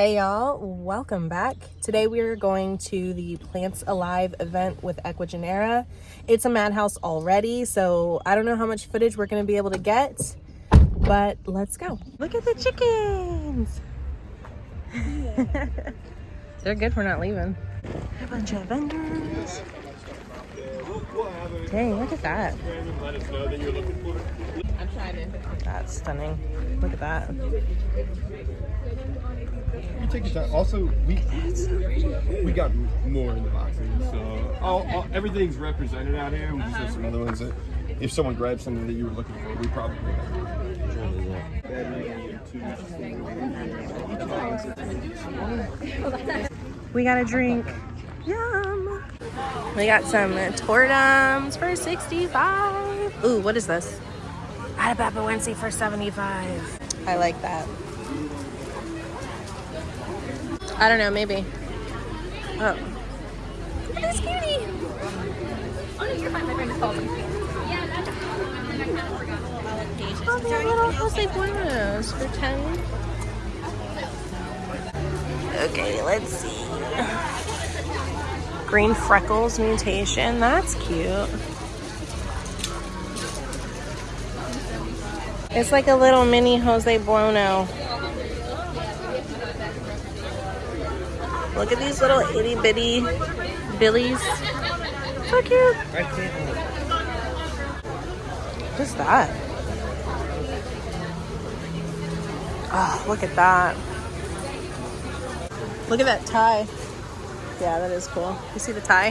Hey y'all, welcome back. Today we are going to the Plants Alive event with Ecuagenera. It's a madhouse already, so I don't know how much footage we're gonna be able to get, but let's go. Look at the chickens. They're good for not leaving. A bunch of vendors. Dang, look at that. That's stunning. Look at that. You take your time. Also, we we got more in the boxes, so all, all, everything's represented out here. We just have some other ones that, if someone grabs something that you were looking for, we probably We got a drink. Yum. We got some tortums for 65. Ooh, what is this? Atabapoense for 75. I like that. I don't know, maybe. Oh. Look at this cutie. Oh, no, you're fine. My friend just called me. Oh, they have little Jose Buonos for 10. Okay, let's see. Green freckles mutation. That's cute. It's like a little mini Jose Buono. Look at these little itty bitty billies. So cute. What's that? Oh, look at that. Look at that tie. Yeah, that is cool. You see the tie?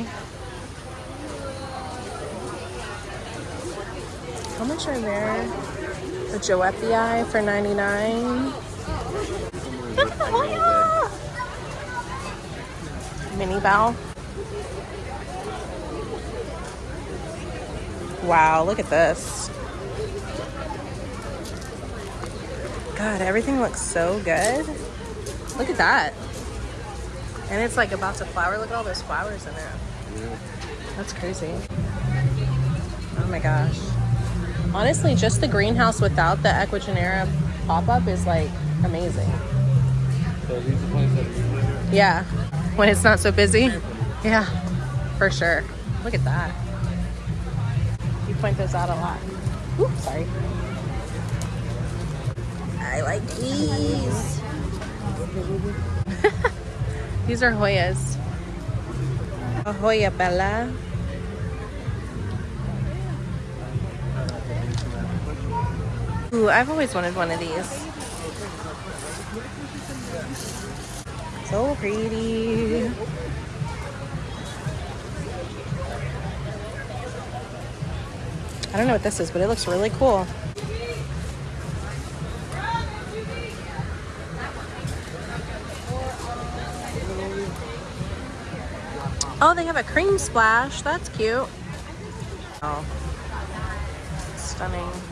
How much are there? The Joepii for 99. Look at the! Mini bow. Wow, look at this. God, everything looks so good. Look at that. And it's like about to flower. Look at all those flowers in it. That's crazy. Oh my gosh. Honestly, just the greenhouse without the Ecuagenera pop-up is like amazing. Yeah, when it's not so busy. Yeah, for sure. Look at that. You point those out a lot. Oops, sorry. I like these. these are Hoyas. Hoya Bella. Ooh, I've always wanted one of these. So pretty. I don't know what this is, but it looks really cool. Oh, they have a cream splash. That's cute. Oh, stunning.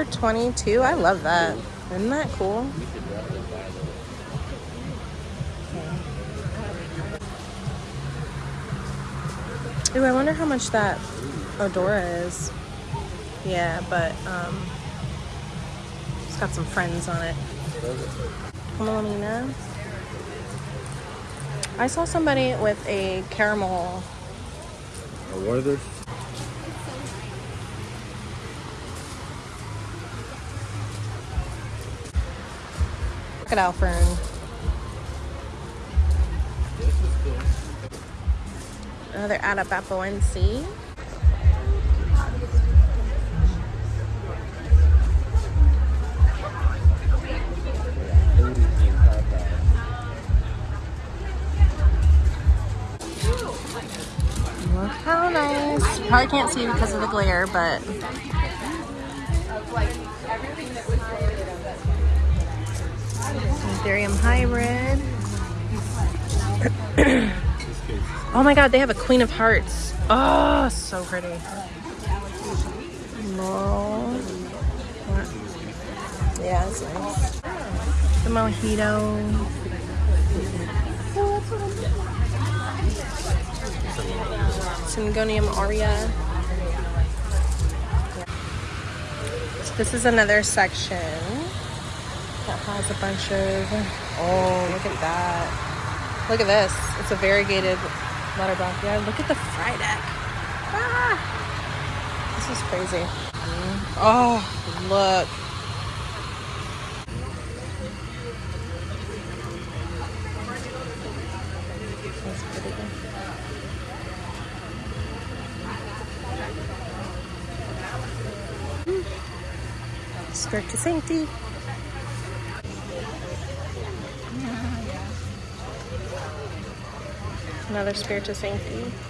For 22, I love that. Isn't that cool? Ooh, I wonder how much that Odora is. Yeah, but um, it's got some friends on it. Camelamina. I saw somebody with a caramel. What are those? Crocodile fern. Another Atabapoense. Look how nice. Probably can't see because of the glare, but Anthurium hybrid. oh my god, they have a Queen of Hearts. Oh, so pretty. Laurel. Yeah, it's nice. The mojito. Syngonium aurea. This is another section that has a bunch of, oh, look at that. Look at this. It's a variegated letterbronchia. Look at the Frydek. Ah, this is crazy. Oh, look. That's pretty good. Spiritus Sancti. Another Spiritus Sancti.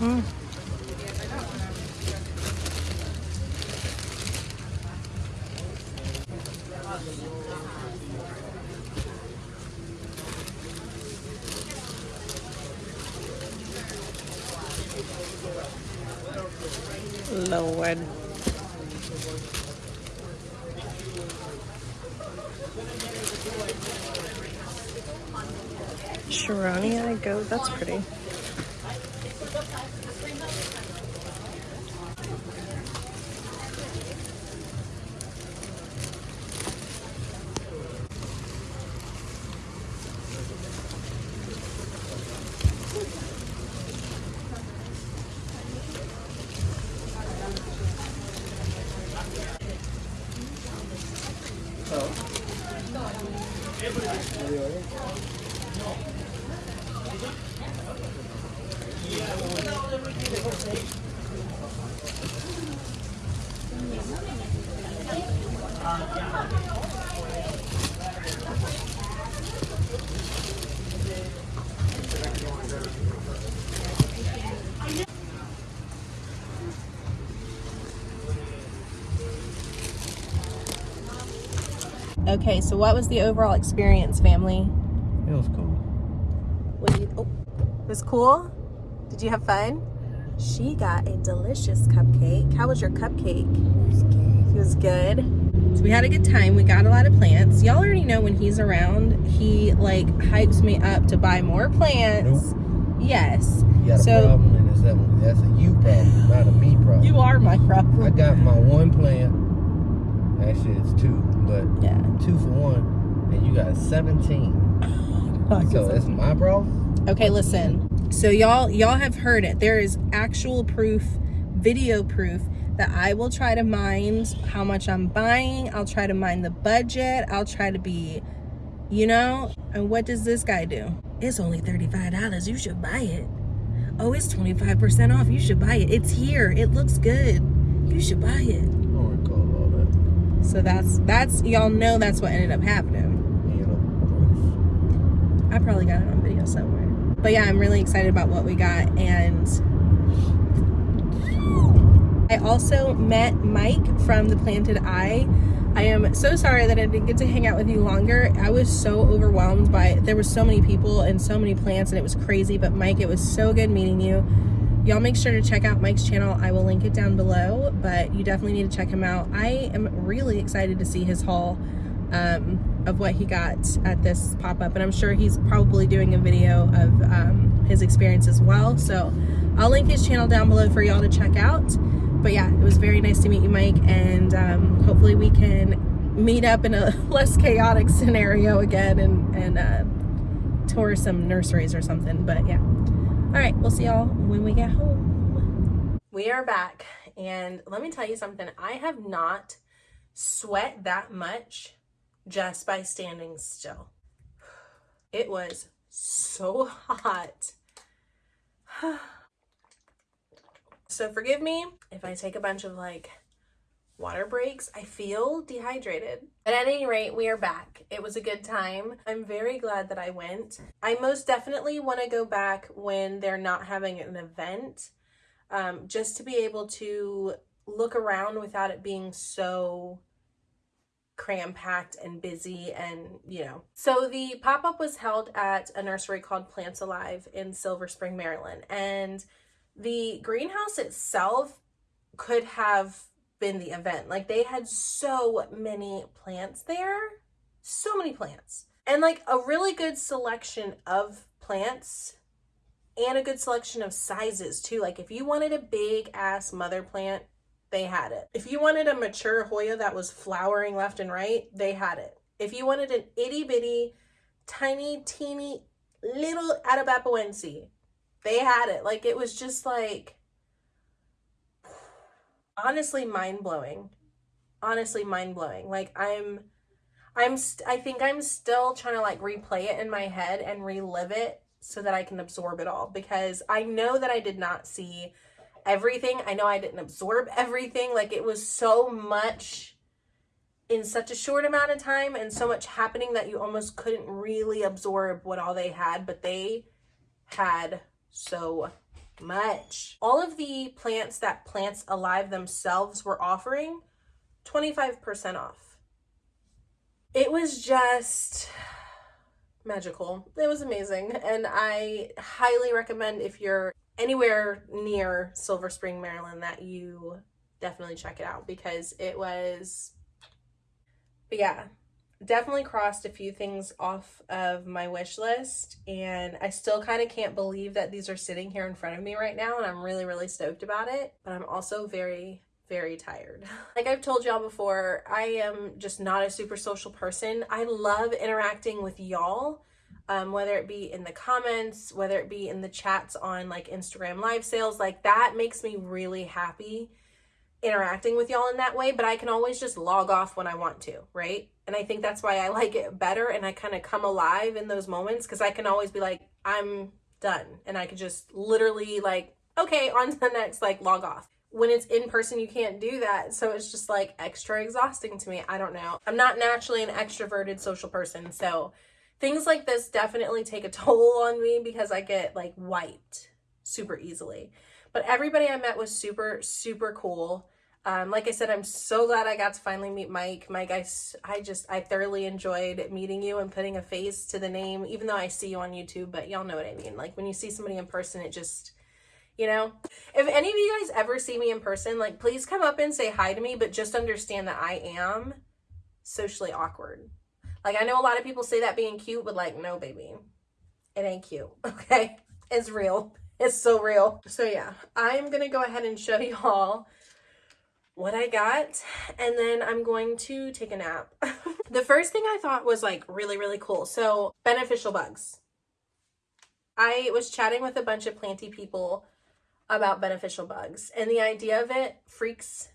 Lord. Sharonia goat, that's pretty. Okay, so what was the overall experience, family? It was cool. What do you, oh, it was cool? Did you have fun? She got a delicious cupcake. How was your cupcake? It was good. So we had a good time. We got a lot of plants. Y'all already know when he's around, he like hypes me up to buy more plants. Yes. You got a So- problem, and it's that one. That's a you problem, not a me problem. You are my problem. I got my one plant. Actually, it's two, but Yeah. two for one, and you got 17. So it's my problem. Okay, listen. So y'all y'all have heard it. There is actual proof, video proof that I will try to mind how much I'm buying. I'll try to mind the budget. I'll try to be, you know, and what does this guy do? It's only $35. You should buy it. Oh, it's 25% off. You should buy it. It's here. It looks good. You should buy it. I don't recall all that. So that's that's y'all know that's what ended up happening. I probably got it on video somewhere. But yeah, I'm really excited about what we got and I also met Mike from the Planted Eye. I am so sorry that I didn't get to hang out with you longer. I was so overwhelmed by there were so many people and so many plants and it was crazy. But Mike, it was so good meeting you. Y'all make sure to check out Mike's channel. I will link it down below, but you definitely need to check him out. I am really excited to see his haul um, of what he got at this pop-up. And I'm sure he's probably doing a video of um, his experience as well. So I'll link his channel down below for y'all to check out but yeah, it was very nice to meet you, Mike, and um, hopefully we can meet up in a less chaotic scenario again and, and uh, tour some nurseries or something. But yeah. All right, we'll see y'all when we get home. We are back, and let me tell you something. I have not sweat that much just by standing still. It was so hot. So forgive me if I take a bunch of like water breaks. I feel dehydrated. But at any rate, we are back. It was a good time. I'm very glad that I went. I most definitely want to go back when they're not having an event um, just to be able to look around without it being so cram packed and busy and you know so the pop-up was held at a nursery called plants alive in silver spring maryland and the greenhouse itself could have been the event. Like they had so many plants there, so many plants, and like a really good selection of plants and a good selection of sizes too. Like if you wanted a big ass mother plant, they had it. If you wanted a mature Hoya that was flowering left and right, they had it. If you wanted an itty bitty, tiny, teeny, little Atabapoense, they had it. Like it was just like honestly mind blowing. Honestly mind blowing. Like I'm I'm I think I'm still trying to like replay it in my head and relive it so that I can absorb it all because I know that I did not see everything. I know I didn't absorb everything. Like it was so much in such a short amount of time and so much happening that you almost couldn't really absorb what all they had, but they had so much. All of the plants that Plants Alive themselves were offering 25% off. It was just magical. It was amazing. And I highly recommend if you're anywhere near Silver Spring, Maryland, that you definitely check it out because it was, but yeah, definitely crossed a few things off of my wish list and I still kind of can't believe that these are sitting here in front of me right now and I'm really really stoked about it but I'm also very very tired. Like I've told y'all before, I am just not a super social person. I love interacting with y'all, um, whether it be in the comments, whether it be in the chats on like Instagram live sales, like that makes me really happy interacting with y'all in that way, but I can always just log off when I want to, right? And I think that's why I like it better and I kind of come alive in those moments because I can always be like, I'm done. And I could just literally like, okay, on to the next, like log off. When it's in person, you can't do that. So it's just like extra exhausting to me. I don't know. I'm not naturally an extroverted social person. So things like this definitely take a toll on me because I get like wiped super easily. But everybody I met was super, super cool. Um, like I said, I'm so glad I got to finally meet Mike. Mike, I, I just, I thoroughly enjoyed meeting you and putting a face to the name, even though I see you on YouTube, but y'all know what I mean. Like when you see somebody in person, it just, you know, if any of you guys ever see me in person, like please come up and say hi to me, but just understand that I am socially awkward. Like I know a lot of people say that being cute, but like, no, baby, it ain't cute. Okay. It's real. It's so real. So yeah, I'm going to go ahead and show y'all what I got and then I'm going to take a nap. the first thing I thought was like really, really cool. So beneficial bugs. I was chatting with a bunch of planty people about beneficial bugs, and the idea of it freaks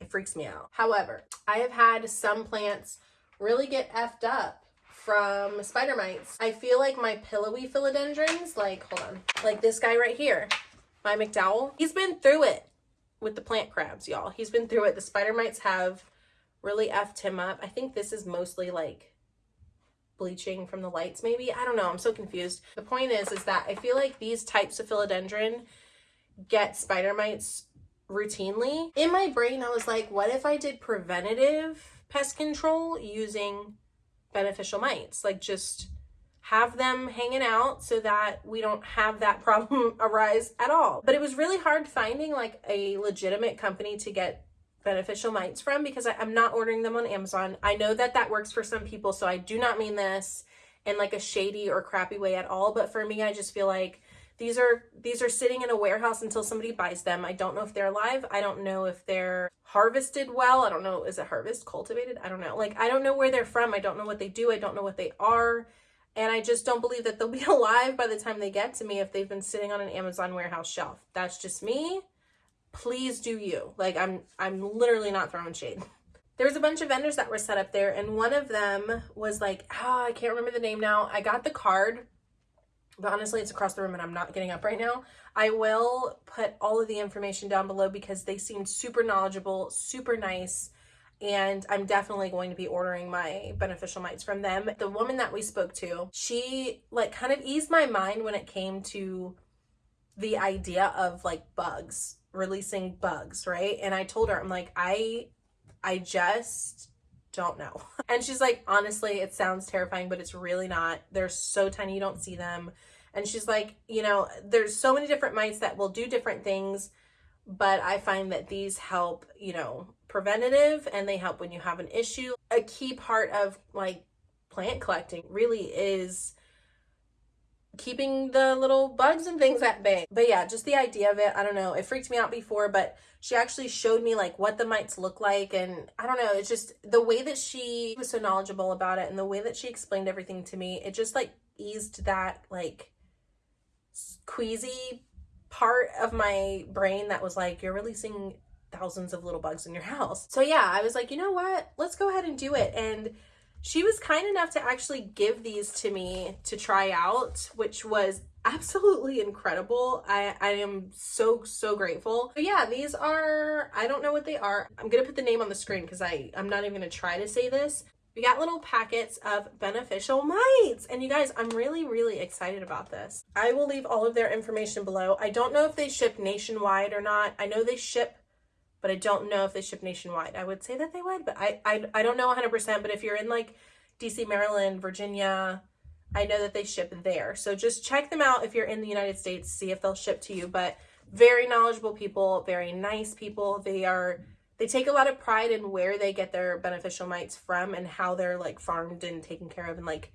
it freaks me out. However, I have had some plants really get effed up from spider mites. I feel like my pillowy philodendrons, like hold on, like this guy right here, my McDowell, he's been through it with the plant crabs, y'all. He's been through it. The spider mites have really effed him up. I think this is mostly like bleaching from the lights maybe. I don't know. I'm so confused. The point is is that I feel like these types of philodendron get spider mites routinely. In my brain I was like, what if I did preventative pest control using beneficial mites? Like just have them hanging out so that we don't have that problem arise at all. But it was really hard finding like a legitimate company to get beneficial mites from because I, am not ordering them on Amazon. I know that that works for some people, so I do not mean this in like a shady or crappy way at all. But for me, I just feel like these are these are sitting in a warehouse until somebody buys them. I don't know if they're alive. I don't know if they're harvested well. I don't know. Is it harvest cultivated? I don't know. Like I don't know where they're from. I don't know what they do. I don't know what they are. And I just don't believe that they'll be alive by the time they get to me if they've been sitting on an Amazon warehouse shelf. That's just me please do you. Like I'm I'm literally not throwing shade. There was a bunch of vendors that were set up there and one of them was like, oh, I can't remember the name now. I got the card, but honestly it's across the room and I'm not getting up right now. I will put all of the information down below because they seemed super knowledgeable, super nice, and I'm definitely going to be ordering my beneficial mites from them. The woman that we spoke to, she like kind of eased my mind when it came to the idea of like bugs releasing bugs, right? And I told her, I'm like, I, I just don't know. And she's like, honestly, it sounds terrifying, but it's really not. They're so tiny, you don't see them. And she's like, you know, there's so many different mites that will do different things, but I find that these help, you know, preventative and they help when you have an issue. A key part of like plant collecting really is keeping the little bugs and things at bay. But yeah, just the idea of it, I don't know, it freaked me out before, but she actually showed me like what the mites look like and I don't know, it's just the way that she was so knowledgeable about it and the way that she explained everything to me, it just like eased that like queasy part of my brain that was like you're releasing thousands of little bugs in your house. So yeah, I was like, you know what? Let's go ahead and do it. And she was kind enough to actually give these to me to try out, which was absolutely incredible. I, I am so, so grateful. But yeah, these are, I don't know what they are. I'm going to put the name on the screen because I I'm not even going to try to say this. We got little packets of beneficial mites. And you guys, I'm really, really excited about this. I will leave all of their information below. I don't know if they ship nationwide or not. I know they ship but I don't know if they ship nationwide. I would say that they would, but I, I, I don't know 100%, but if you're in like DC, Maryland, Virginia, I know that they ship there. So just check them out if you're in the United States, see if they'll ship to you, but very knowledgeable people, very nice people. They are, they take a lot of pride in where they get their beneficial mites from and how they're like farmed and taken care of. And like,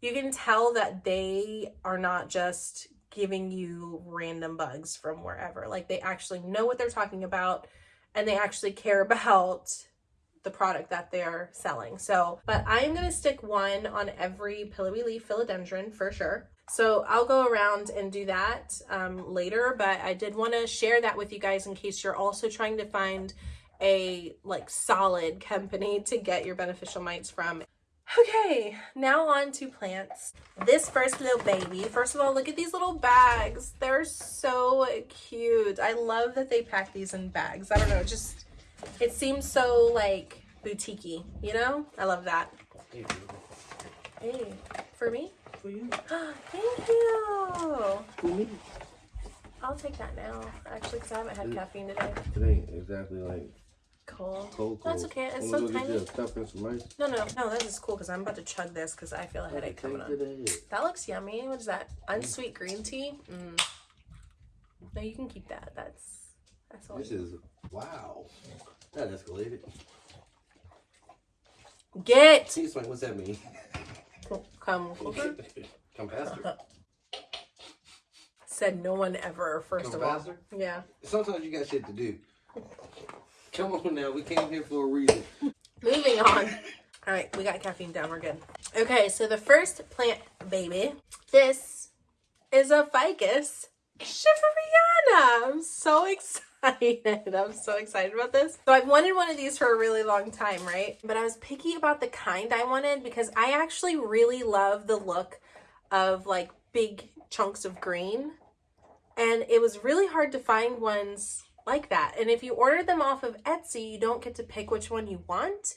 you can tell that they are not just giving you random bugs from wherever. Like they actually know what they're talking about and they actually care about the product that they're selling. So, but I'm going to stick one on every pillowy leaf philodendron for sure. So I'll go around and do that um, later, but I did want to share that with you guys in case you're also trying to find a like solid company to get your beneficial mites from. Okay, now on to plants. This first little baby, first of all, look at these little bags. They're so cute. I love that they pack these in bags. I don't know, just, it seems so like boutique you know? I love that. Hey, for me? For you. Thank you. For me. I'll take that now, actually, because I haven't had caffeine today. It ain't exactly like Cold. cold. That's okay, it's Wanna so tiny. cup and some ice? No, no, no, this is cool because I'm about to chug this because I feel a headache coming on. That looks yummy. What is that? Unsweet green tea? Mm. No, you can keep that. That's that's all. This is wow. That escalated. Get He's like, what's that mean? come closer. Come faster. Said no one ever. First Come of all, yeah. Sometimes you got shit to do. Come on now, we came here for a reason. Moving on. All right, we got caffeine down. We're good. Okay, so the first plant baby. This is a ficus Shiveriana. I'm so excited. I'm so excited about this. So I've wanted one of these for a really long time, right? But I was picky about the kind I wanted because I actually really love the look of like big chunks of green. And it was really hard to find ones like that. And if you order them off of Etsy, you don't get to pick which one you want.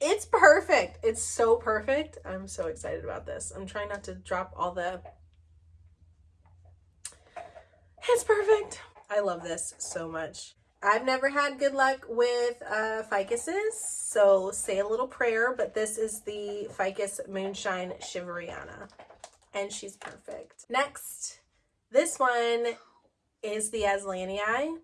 It's perfect. It's so perfect. I'm so excited about this. I'm trying not to drop all the it's perfect. I love this so much. I've never had good luck with uh, ficuses, so say a little prayer, but this is the Ficus Moonshine Shiveriana, and she's perfect. Next, this one is the Azlanii.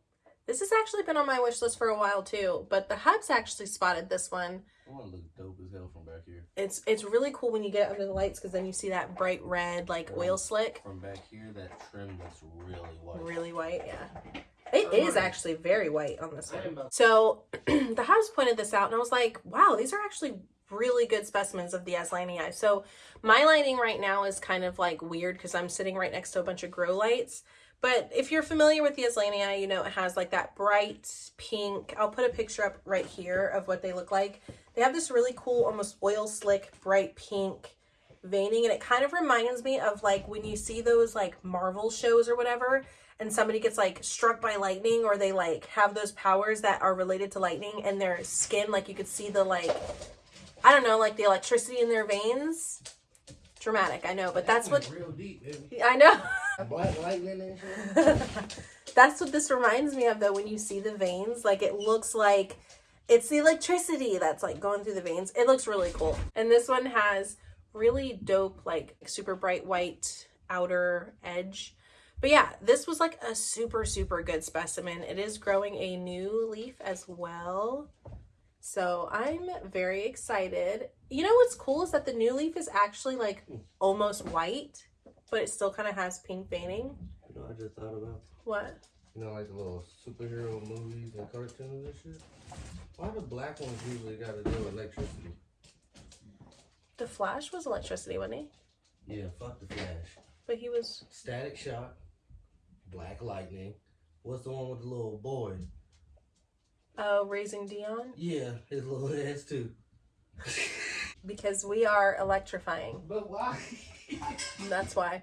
This has actually been on my wish list for a while too, but the hubs actually spotted this one. One looks dope as hell from back here. It's it's really cool when you get under the lights because then you see that bright red like oil slick. From back here, that trim looks really white. Really white, yeah. It is actually very white on this one. So the hubs pointed this out and I was like, wow, these are actually really good specimens of the Azlanii. So my lighting right now is kind of like weird because I'm sitting right next to a bunch of grow lights. But if you're familiar with the Azlanii, you know it has like that bright pink. I'll put a picture up right here of what they look like. They have this really cool, almost oil slick, bright pink veining. And it kind of reminds me of like when you see those like Marvel shows or whatever and somebody gets like struck by lightning or they like have those powers that are related to lightning and their skin, like you could see the like, I don't know, like the electricity in their veins. Dramatic, I know, but that's what real deep, baby. I know. Black lightning. That's what this reminds me of though when you see the veins. Like it looks like it's the electricity that's like going through the veins. It looks really cool. And this one has really dope like super bright white outer edge. But yeah, this was like a super super good specimen. It is growing a new leaf as well. So I'm very excited. You know what's cool is that the new leaf is actually like almost white, but it still kind of has pink veining. You know, I just thought about. What? You know, like the little superhero movies and cartoons and shit. Why the black ones usually got to with electricity? The Flash was electricity, wasn't he? Yeah, fuck the Flash. But he was. Static shock, black lightning. What's the one with the little boy? Uh, raising Dion Yeah, his little ass too. because we are electrifying. But why? That's why.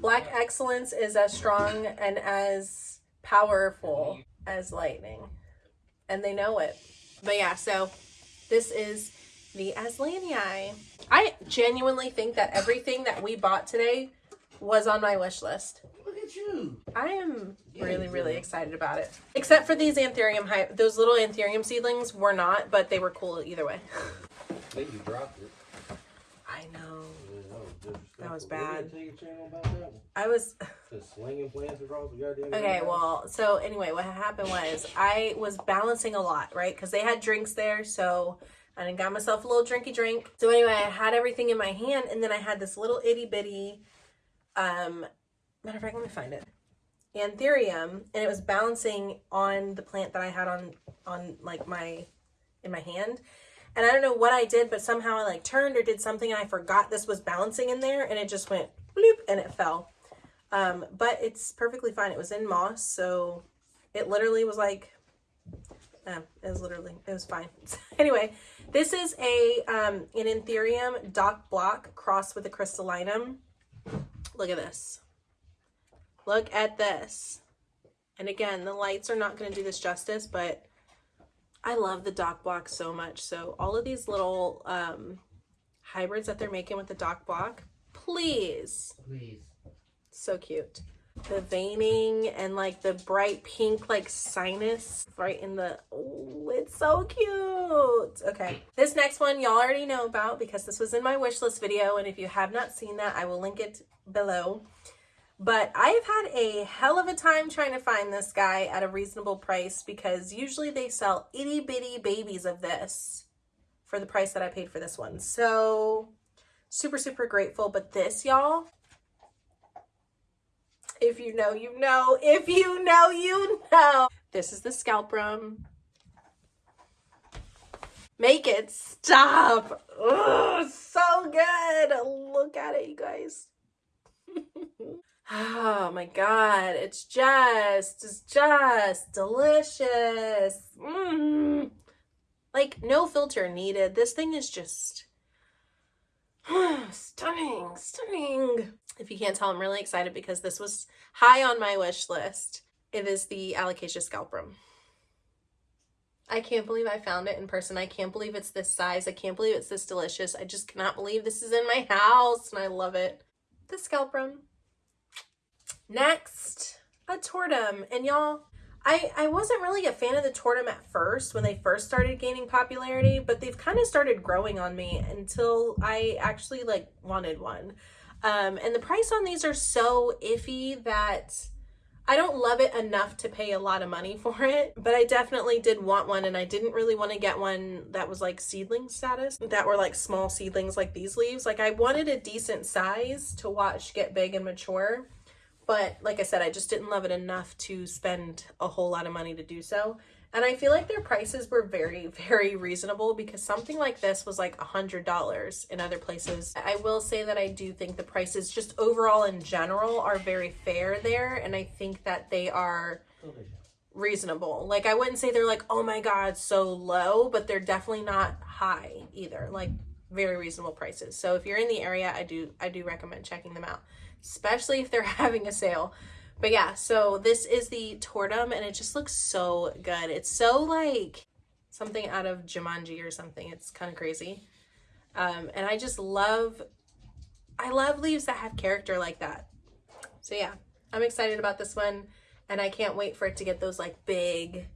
Black excellence is as strong and as powerful as lightning. And they know it. But yeah, so this is the Azlanii. I genuinely think that everything that we bought today was on my wish list. Look at you. I am really, really excited about it. Except for these anthurium, those little anthurium seedlings were not, but they were cool either way. I think you dropped it. I know. That was disrespectful. That was bad. take a channel about that. I was Just slinging plants across the goddamn. Okay, well, so anyway, what happened was I was balancing a lot, right? Because they had drinks there, so I got myself a little drinky drink. So anyway, I had everything in my hand, and then I had this little itty bitty, um, matter of fact, let me find it, anthurium, and it was balancing on the plant that I had on on like my in my hand. And I don't know what I did, but somehow I like turned or did something, and I forgot this was balancing in there, and it just went bloop, and it fell. Um, but it's perfectly fine. It was in moss, so it literally was like, um, it was literally, it was fine. anyway, this is a um, an Anthurium dock block crossed with a crystallinum. Look at this. Look at this. And again, the lights are not going to do this justice, but I love the dock block so much. So all of these little um, hybrids that they're making with the dock block, please Please. so cute. The veining and like the bright pink like sinus right in the oh, it's so cute. Okay. This next one y'all already know about because this was in my wish list video and if you have not seen that I will link it below. But I've had a hell of a time trying to find this guy at a reasonable price because usually they sell itty bitty babies of this for the price that I paid for this one. So super super grateful, but this y'all if you know, you know. If you know, you know. This is the scalprum. Make it stop. Ugh, so good. Look at it, you guys. oh my god, it's just, it's just delicious. Mm. Like, no filter needed. This thing is just stunning, stunning. If you can't tell, I'm really excited because this was high on my wish list. It is the Alocasia Scalprum. I can't believe I found it in person. I can't believe it's this size. I can't believe it's this delicious. I just cannot believe this is in my house and I love it. The Scalprum. Next, a Tortum. And y'all, I, I wasn't really a fan of the Tortum at first when they first started gaining popularity, but they've kind of started growing on me until I actually like wanted one. Um, and the price on these are so iffy that I don't love it enough to pay a lot of money for it, but I definitely did want one and I didn't really want to get one that was like seedling status, that were like small seedlings like these leaves. Like I wanted a decent size to watch get big and mature, but like I said, I just didn't love it enough to spend a whole lot of money to do so. And I feel like their prices were very, very reasonable because something like this was like a $100 in other places. I will say that I do think the prices just overall in general are very fair there. And I think that they are reasonable. Like I wouldn't say they're like, oh my God, so low, but they're definitely not high either. Like very reasonable prices. So if you're in the area, I do, I do recommend checking them out, especially if they're having a sale. But yeah, so this is the Tortum and it just looks so good. It's so like something out of Jumanji or something. It's kind of crazy. Um, and I just love, I love leaves that have character like that. So yeah, I'm excited about this one and I can't wait for it to get those like big,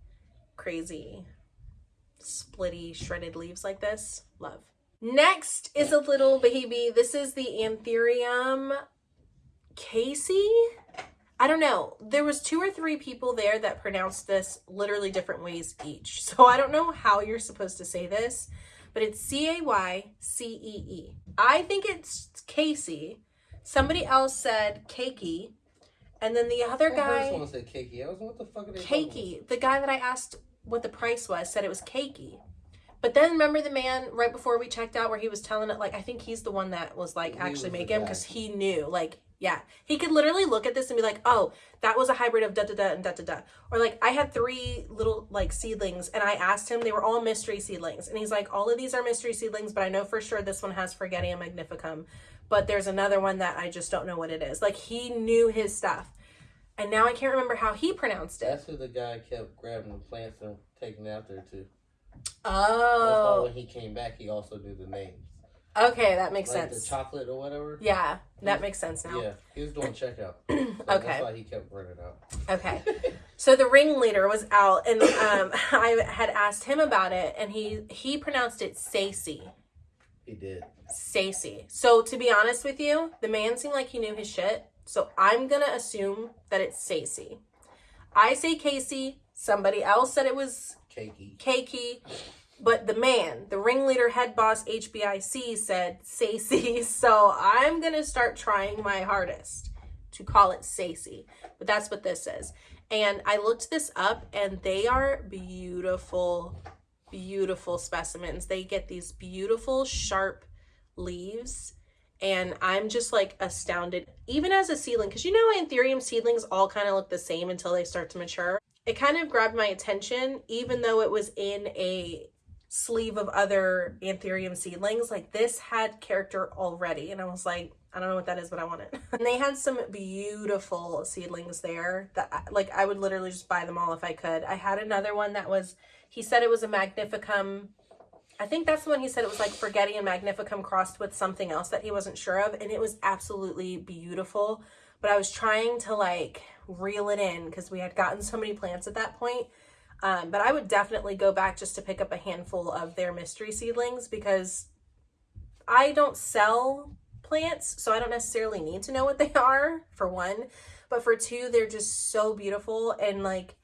crazy, splitty, shredded leaves like this. Love. Next is a little baby. This is the Anthurium Casey. I don't know. There was two or three people there that pronounced this literally different ways each. So I don't know how you're supposed to say this, but it's C-A-Y-C-E-E. I think it's Casey. Somebody else said Cakey. And then the other guy... I was say cakey. I was what the fuck are they Cakey. The guy that I asked what the price was said it was cakey. But then remember the man right before we checked out where he was telling it like I think he's the one that was like He actually was the him because he knew like yeah. He could literally look at this and be like oh that was a hybrid of da da da and da da da. Or like I had three little like seedlings and I asked him they were all mystery seedlings. And he's like all of these are mystery seedlings but I know for sure this one has Forgetii magnificum but there's another one that I just don't know what it is. Like he knew his stuff. And now I can't remember how he pronounced it. That's who the guy kept grabbing the plants and taking out there too. That's why oh. when he came back, he also knew the names. Okay that makes Like sense the chocolate or whatever. yeah that makes sense now Yeah, he was doing checkout. So Okay. That's why he kept running out. Okay. So the ringleader was out and um, I had asked him about it and he he pronounced it Sacy. He did. Sacy. So to be honest with you, the man seemed like he knew his shit. So I'm going to assume that it's Sacy. I say Casey, somebody else said it was Cakey. Keiki, but the man, the ringleader head boss HBIC said Sacy. So I'm going to start trying my hardest to call it Sacy. But that's what this is. And I looked this up and they are beautiful, beautiful specimens. They get these beautiful sharp leaves and I'm just like astounded, even as a seedling, because you know Anthurium seedlings all kind of look the same until they start to mature. It kind of grabbed my attention, even though it was in a sleeve of other Anthurium seedlings. Like this had character already, and I was like, I don't know what that is, but I want it. and they had some beautiful seedlings there that, like, I would literally just buy them all if I could. I had another one that was, he said it was a Magnificum I think that's the one he said it was like Forgetting and Magnificum crossed with something else that he wasn't sure of. And it was absolutely beautiful. But I was trying to like reel it in because we had gotten so many plants at that point. Um, but I would definitely go back just to pick up a handful of their mystery seedlings because I don't sell plants, so I don't necessarily need to know what they are, for one. But for two, they're just so beautiful and like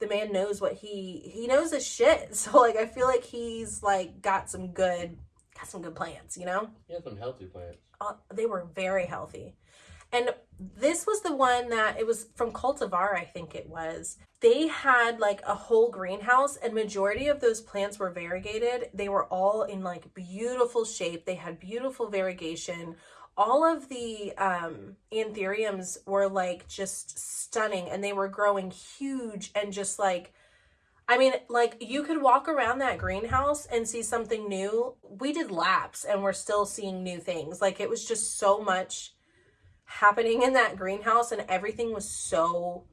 the man knows what he he knows his shit. So like I feel like he's like got some good got some good plants, you know? He had some healthy plants. Uh, they were very healthy. And this was the one that it was from Cultivar, I think it was. They had like a whole greenhouse and majority of those plants were variegated. They were all in like beautiful shape. They had beautiful variegation. all of the um anthuriums were like just stunning and they were growing huge and just like I mean, like you could walk around that greenhouse and see something new. We did laps and we're still seeing new things. Like it was just so much happening in that greenhouse and everything was so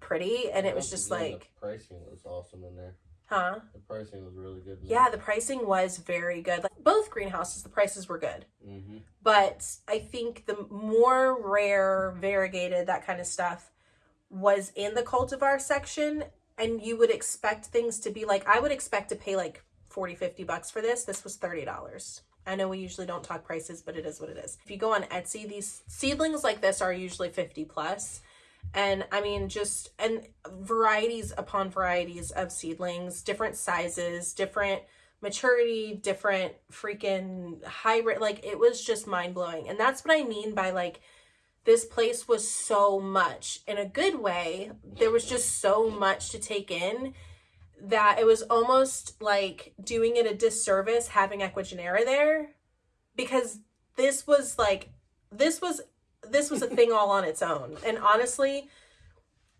pretty and it was just Yeah, the like, pricing was awesome in there. huh? The pricing was really good. Yeah, the pricing was very good. Like both greenhouses, the prices were good. Mm-hmm. But I think the more rare, variegated, that kind of stuff was in the cultivar section. And you would expect things to be like, I would expect to pay like 40, 50 bucks for this. This was $30. I know we usually don't talk prices, but it is what it is. If you go on Etsy, these seedlings like this are usually 50 plus. And I mean, just, and varieties upon varieties of seedlings, different sizes, different maturity, different freaking hybrid. Like it was just mind blowing. And that's what I mean by like, this place was so much in a good way. There was just so much to take in that it was almost like doing it a disservice having Ecuagenera there because this was like, this was, this was a thing all on its own. And honestly,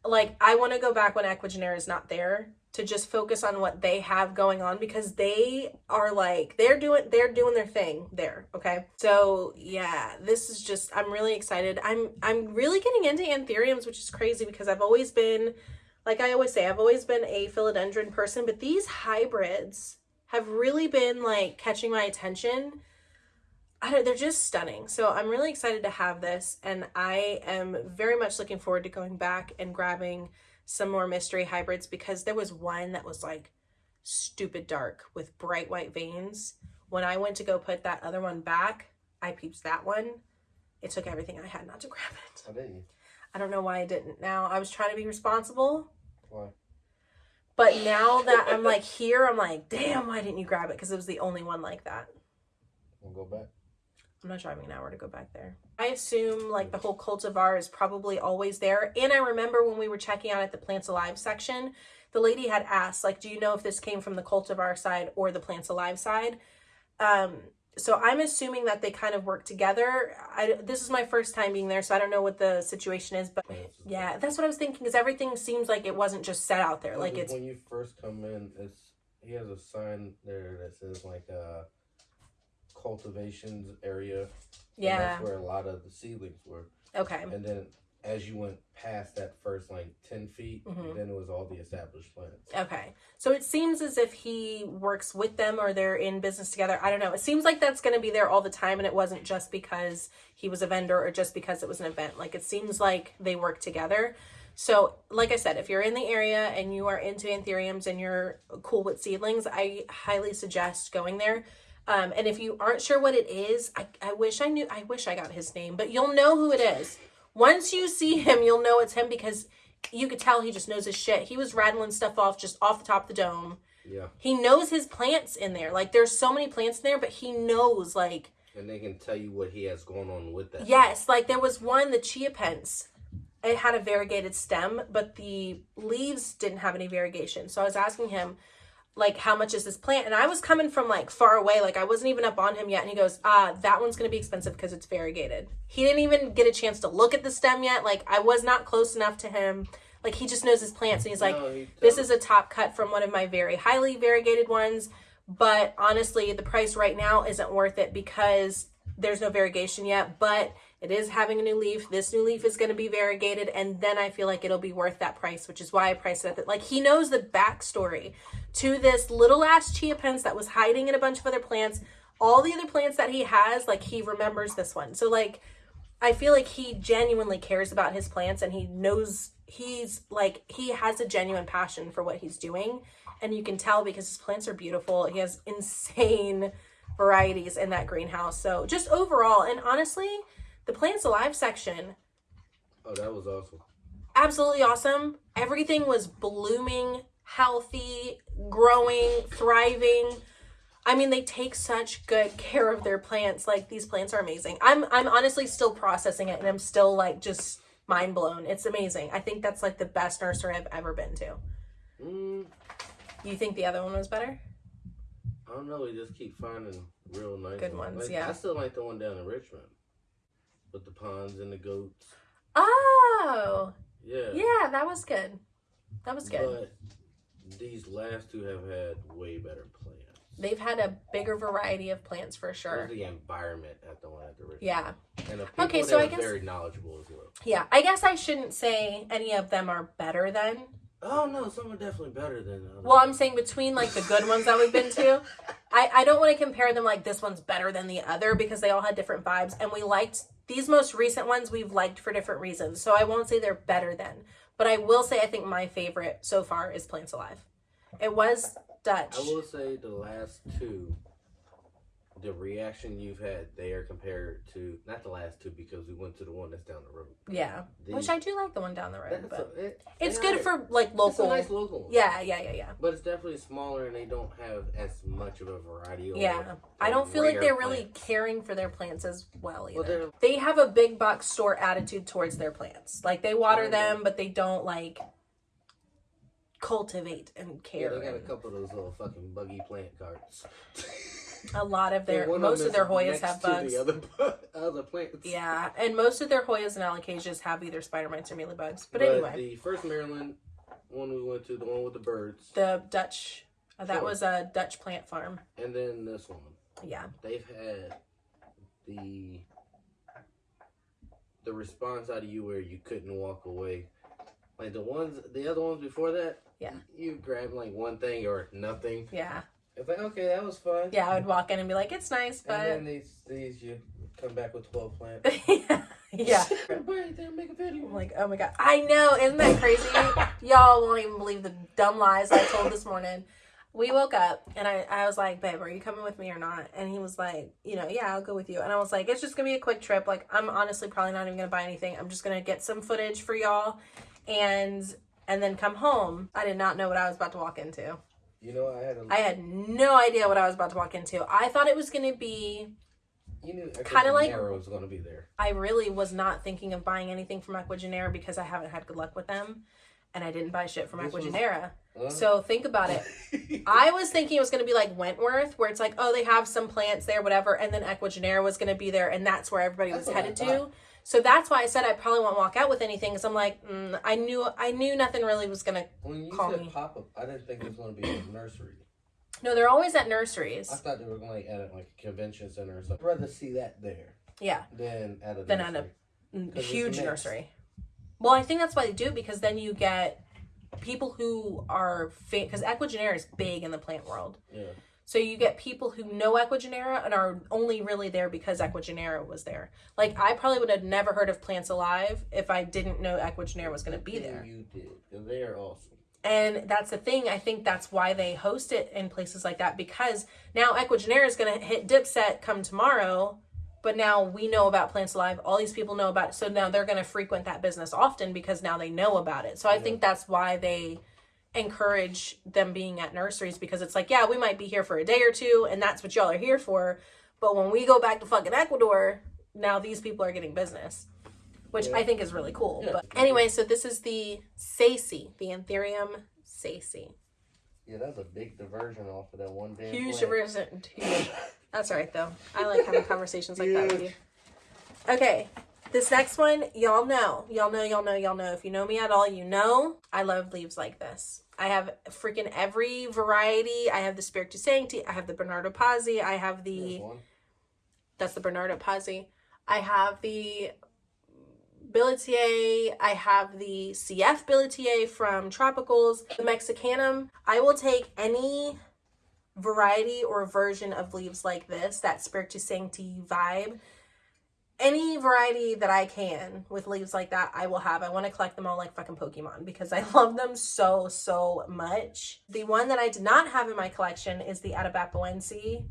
like I want to go back when Ecuagenera is not there to just focus on what they have going on because they are like they're doing they're doing their thing there okay so yeah this is just i'm really excited i'm i'm really getting into anthuriums which is crazy because i've always been like i always say i've always been a philodendron person but these hybrids have really been like catching my attention I don't, they're just stunning. So I'm really excited to have this, and I am very much looking forward to going back and grabbing some more mystery hybrids because there was one that was like stupid dark with bright white veins. When I went to go put that other one back, I peeped that one. It took everything I had not to grab it. How didn't you? I don't know why I didn't. Now I was trying to be responsible, Why? but now that I'm like here, I'm like, damn, why didn't you grab it? Because it was the only one like that. We'll go back. I'm not driving an hour to go back there. I assume like the whole cultivar is probably always there. And I remember when we were checking out at the plants alive section, the lady had asked, like, do you know if this came from the cultivar side or the plants alive side? Um, so I'm assuming that they kind of work together. I, this is my first time being there, so I don't know what the situation is, but yeah, that's what I was thinking. Because everything seems like it wasn't just set out there, like it's when you first come in, it's he has a sign there that says like uh cultivations area. yeah, that's where a lot of the seedlings were. okay, And then as you went past that first like ten feet, Mhm. then it was all the established plants. Okay. So it seems as if he works with them or they're in business together. I don't know. It seems like that's going to be there all the time and it wasn't just because he was a vendor or just because it was an event. Like it seems like they work together. So, like I said, if you're in the area and you are into anthuriums and you're cool with seedlings, I highly suggest going there. Um, and if you aren't sure what it is, I, I wish I knew, I wish I got his name, but you'll know who it is. Once you see him, you'll know it's him because you could tell he just knows his shit. He was rattling stuff off just off the top of the dome. Yeah. He knows his plants in there. Like there's so many plants in there, but he knows like And they can tell you what he has going on with that. yes, like there was one the chiapasense. It had a variegated stem, but the leaves didn't have any variegation. So I was asking him like how much is this plant? And I was coming from like far away, like I wasn't even up on him yet. And he goes, ah, that one's gonna be expensive because it's variegated. He didn't even get a chance to look at the stem yet. Like I was not close enough to him. Like he just knows his plants and he's like, No, he this is a top cut from one of my very highly variegated ones. But honestly, the price right now isn't worth it because there's no variegation yet. But it is having a new leaf. This new leaf is going to be variegated, and then I feel like it'll be worth that price, which is why I priced it at. Like he knows the backstory to this little ass chiapasense that was hiding in a bunch of other plants. All the other plants that he has, like he remembers this one. So like I feel like he genuinely cares about his plants and he knows he's like he has a genuine passion for what he's doing and you can tell because his plants are beautiful. He has insane varieties in that greenhouse. So just overall and honestly, the plants alive section Oh, that was awesome. absolutely awesome. Everything was blooming, healthy, growing, thriving. I mean, they take such good care of their plants. Like these plants are amazing. I'm I'm honestly still processing it and I'm still like just mind blown. It's amazing. I think that's like the best nursery I've ever been to. Mm, You think the other one was better? I don't know. We just keep finding real nice Good ones, Like, yeah. I still like the one down in Richmond. With the ponds and the goats. Oh, Yeah. yeah, that was good. That was good. But these last two have had way better plants. They've had a bigger variety of plants for sure. the environment at the one at the original. Yeah. And the Okay, so I guess- very knowledgeable as well. Yeah, I guess I shouldn't say any of them are better than. Oh no, some are definitely better than others. Well, I'm saying between like the good ones that we've been to, I, I don't want to compare them like this one's better than the other because they all had different vibes and we liked these most recent ones we've liked for different reasons. So I won't say they're better than, but I will say I think my favorite so far is Plants Alive. It was Dutch. I will say the last two, the reaction you've had there compared to not the last two because we went to the one that's down the road. Yeah, The- which I do like the one down the road, but a- it- it's good for like local. nice local one. Yeah, yeah, yeah, yeah. But it's definitely smaller and they don't have as much of a variety. or Yeah, I don't feel like they're really caring for their plants as well either. they're- they have a big box store attitude towards their plants. Like they water Oh, them, but they don't like cultivate and Yeah, care. they got a couple of those little fucking buggy plant carts. a lot of their most of their Hoyas have bugs. The other, other plants. Yeah, and most of their Hoyas and alocasias have either spider mites or mealy bugs. But, anyway, the first Maryland one we went to, the one with the birds, the Dutch uh, that was a Dutch plant farm. and then this one, Yeah, they've had the the response out of you where you couldn't walk away. Like the ones, the other ones before that, Yeah. you grab like one thing or nothing. yeah, It's like okay, that was fun. yeah. I would walk in and be like, "It's nice," And then these these you come back with twelve plants. yeah. There make a video. I'm like, oh my god, I know, isn't that crazy? Y'all won't even believe the dumb lies I told this morning. We woke up and I, I was like, babe, are you coming with me or not? And he was like, you know, yeah, I'll go with you. And I was like, it's just gonna be a quick trip. Like, I'm honestly probably not even gonna buy anything. I'm just gonna get some footage for y'all, and and then come home. I did not know what I was about to walk into. You know, I had a. I had no idea what I was about to walk into. I thought it was gonna be. you knew kinda like- Arrow was gonna be there. I really was not thinking of buying anything from Ecuagenera because I haven't had good luck with them, and I didn't buy shit from This was- Ecuagenera. So think about it. I was thinking it was going to be like Wentworth, where it's like, oh, they have some plants there, whatever, and then Ecuagenera was going to be there, and that's where everybody That's was headed to. So that's why I said I probably won't walk out with anything, because I'm like, mm, I knew, I knew nothing really was going to. when you Call said me. pop up, I didn't think it was gonna be a nursery. No, they're always at nurseries. I thought they were going like at like a convention center or something. I'd rather see that there Yeah, than at a Than at a- nursery. 'Cause it's huge nursery. Well, I think that's why they do it because then you get people who are because Ecuagenera is big in the plant world. Yeah. So you get people who know Ecuagenera and are only really there because Ecuagenera was there. Like I probably would have never heard of Plants Alive if I didn't know Ecuagenera was going to be there. You did. 'cause They are awesome. And that's the thing. I think that's why they host it in places like that because now Ecuagenera is going to hit Dipset come tomorrow, but now we know about Plants Alive. All these people know about it. So now they're going to frequent that business often because now they know about it. So I think that's why they encourage them being at nurseries because it's like, yeah, we might be here for a day or two and that's what y'all are here for. But when we go back to fucking Ecuador, now these people are getting business, which I think is really cool. Yeah. But anyway, so this is the Sacy, the Anthurium Sacy. Yeah, that's a big diversion off of that one damn Huge plant. diversion. Huge. That's all right though. I like having conversations like that with you. Okay, this next one, y'all know, y'all know, y'all know, y'all know. If you know me at all, you know I love leaves like this. I have freaking every variety. I have the Spiritus Sancti. I have the Bernardo Pazzi. I have the one. that's the Bernardo Pazzi. I have the Billetier. I have the CF Billetier from Tropicals. The Mexicanum. I will take any variety or version of leaves like this, that Spiritus Sancti vibe. Any variety that I can with leaves like that, I will have. I want to collect them all like fucking Pokemon because I love them so, so much. The one that I did not have in my collection is the Atabapoense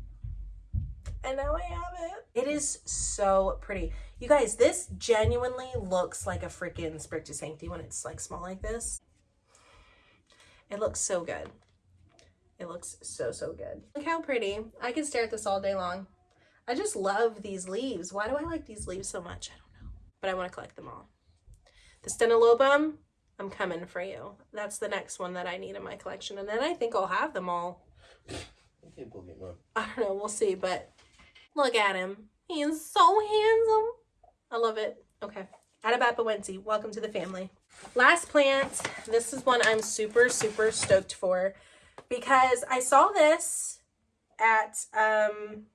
and now I have it. It is so pretty. You guys, this genuinely looks like a freaking Spiritus Sancti when it's like small like this. It looks so good. It looks so, so good. Look how pretty. I can stare at this all day long. I just love these leaves. Why do I like these leaves so much? I don't know. But I want to collect them all. The Stenolobum, I'm coming for you. That's the next one that I need in my collection. And then I think I'll have them all. You can't believe one. I don't know. We'll see. But look at him. He is so handsome. I love it. Okay. Atabapoense, welcome to the family. Last plant. This is one I'm super, super stoked for because I saw this at um,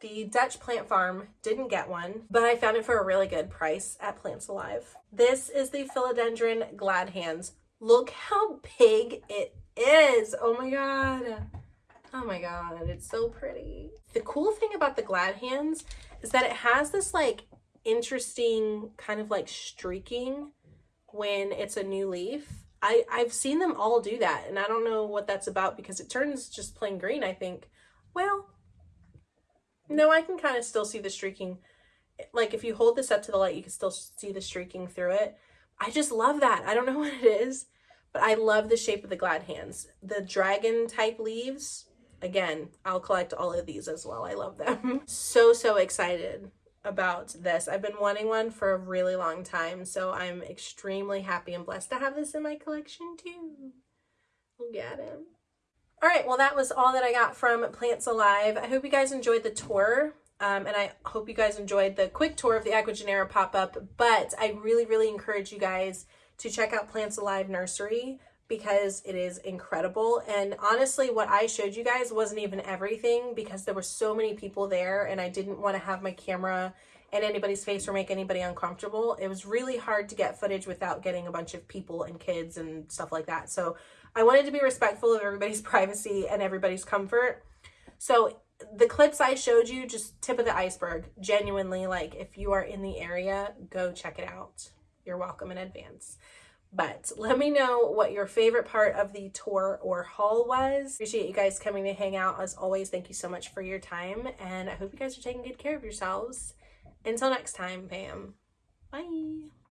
the Dutch plant farm. Didn't get one, but I found it for a really good price at Plants Alive. This is the Philodendron Glad Hands. Look how big it is. Oh my god. Oh my god, it's so pretty. The cool thing about the Glad Hands is that it has this like interesting kind of like streaking when it's a new leaf. I, I've seen them all do that and I don't know what that's about because it turns just plain green, I think. Well, no, I can kind of still see the streaking. Like if you hold this up to the light, you can still see the streaking through it. I just love that. I don't know what it is, but I love the shape of the glad hands. The dragon type leaves, again, I'll collect all of these as well. I love them. so, so excited about this. I've been wanting one for a really long time, so I'm extremely happy and blessed to have this in my collection too. Look at him. All right, well, that was all that I got from Plants Alive. I hope you guys enjoyed the tour. Um, and I hope you guys enjoyed the quick tour of the Ecuagenera pop-up, but I really, really encourage you guys to check out Plants Alive Nursery because it is incredible. And honestly, what I showed you guys wasn't even everything because there were so many people there and I didn't want to have my camera in anybody's face or make anybody uncomfortable. It was really hard to get footage without getting a bunch of people and kids and stuff like that. So I wanted to be respectful of everybody's privacy and everybody's comfort. So the clips I showed you, just tip of the iceberg. Genuinely, like if you are in the area, go check it out. You're welcome in advance. But let me know what your favorite part of the tour or haul was. Appreciate you guys coming to hang out. As always, thank you so much for your time. And I hope you guys are taking good care of yourselves. Until next time, Pam. Bye.